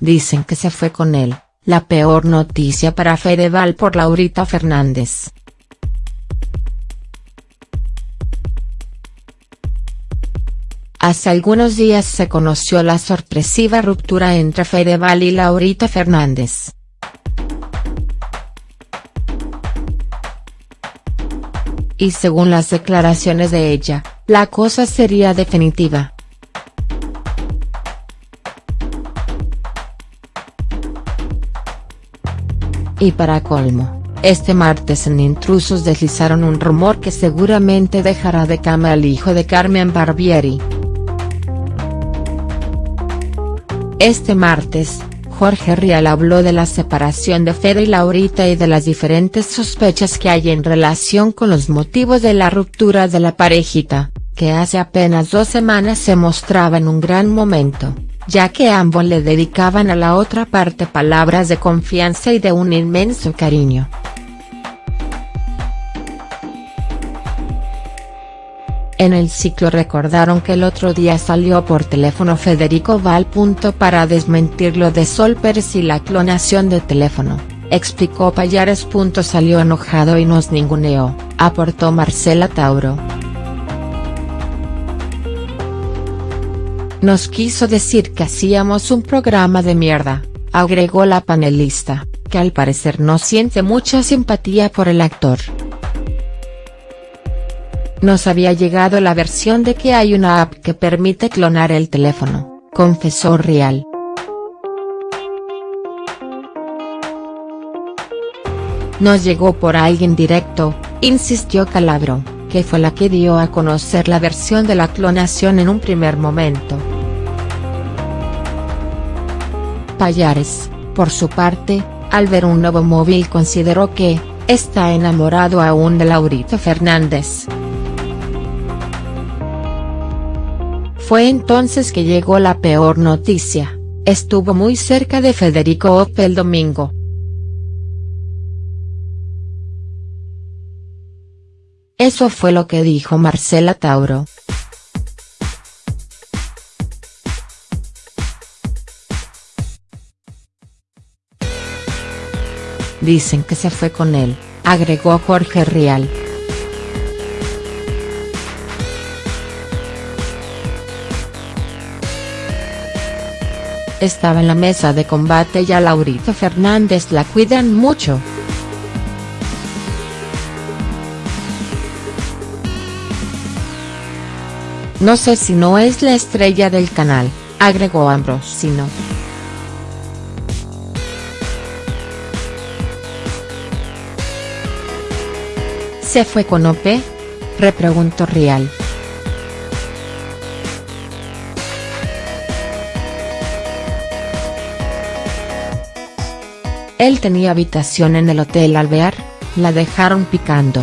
Dicen que se fue con él, la peor noticia para Fedeval por Laurita Fernández. Hace algunos días se conoció la sorpresiva ruptura entre Fedeval y Laurita Fernández. Y según las declaraciones de ella, la cosa sería definitiva. Y para colmo, este martes en Intrusos deslizaron un rumor que seguramente dejará de cama al hijo de Carmen Barbieri. Este martes, Jorge Rial habló de la separación de Fede y Laurita y de las diferentes sospechas que hay en relación con los motivos de la ruptura de la parejita, que hace apenas dos semanas se mostraba en un gran momento ya que ambos le dedicaban a la otra parte palabras de confianza y de un inmenso cariño. En el ciclo recordaron que el otro día salió por teléfono Federico Val. Para desmentir lo de Sol y la clonación de teléfono, explicó Payares. Salió enojado y nos ninguneó, aportó Marcela Tauro. Nos quiso decir que hacíamos un programa de mierda, agregó la panelista, que al parecer no siente mucha simpatía por el actor. Nos había llegado la versión de que hay una app que permite clonar el teléfono, confesó Real. Nos llegó por alguien directo, insistió Calabro que fue la que dio a conocer la versión de la clonación en un primer momento. Payares, por su parte, al ver un nuevo móvil consideró que, está enamorado aún de Laurita Fernández. Fue entonces que llegó la peor noticia, estuvo muy cerca de Federico Ope el domingo. Eso fue lo que dijo Marcela Tauro. Dicen que se fue con él, agregó Jorge Rial. Estaba en la mesa de combate y a Laurita Fernández la cuidan mucho. No sé si no es la estrella del canal, agregó Ambrosino. ¿Se fue con OP? repreguntó Rial. Él tenía habitación en el Hotel Alvear, la dejaron picando.